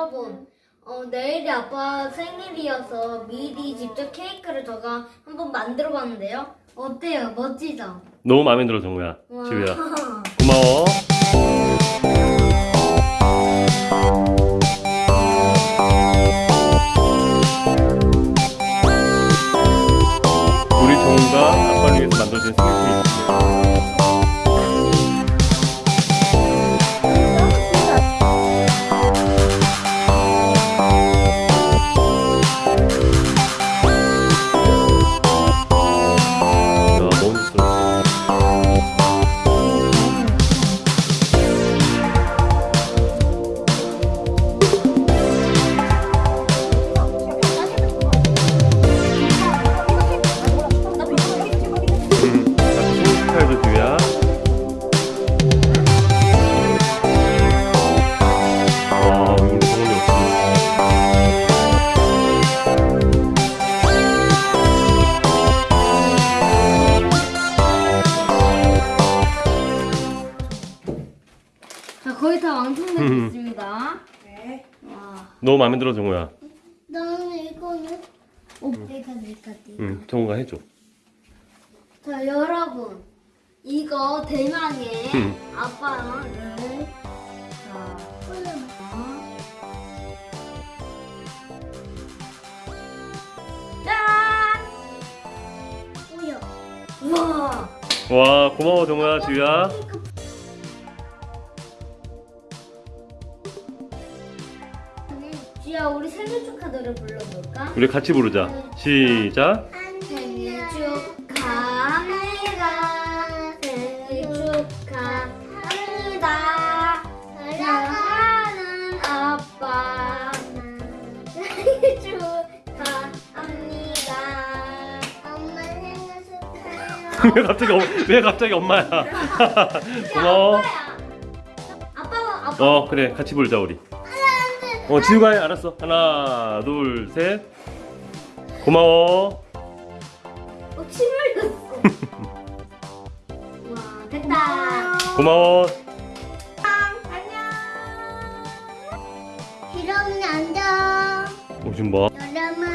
여러분, 어, 내일이 아빠 생일이어서 미리 직접 케이크를 제가 한번 만들어 봤는데요. 어때요? 멋지죠? 너무 마음에 들어 정우야 와. 지우야 고마워 우리 정우가 아빠를 위해서 만들어준 생일 케이크 야 자, 거의 다 완성되고 음. 있습니다. 네. 와. 너무 마음에 들어 정우야 나는 이거는 오, 내가 내가 내가. 응 정우가 해줘 자, 여러분. 이거 대망의 음. 자. 짠! 우와. 와 고마워 정우야 지우야 지야, 우리 생일 축하 노래 불러볼까? 우리 같이 부르자 시작 생일 축하합니다. 생일 축하합니다. 사랑하는 아빠. 생일 축하합니다. 엄마 생일 축하해요. 왜 갑자기 엄- 왜 갑자기 엄마야 고마워 아빠가 아빠. 어 그래 같이 부르자 우리 어 지우가 해 알았어 하나 둘 셋 고마워 어, 침 흘렸어. 와 됐다. 고마워 안녕. 이러면 앉아. 어 지금 뭐 여러분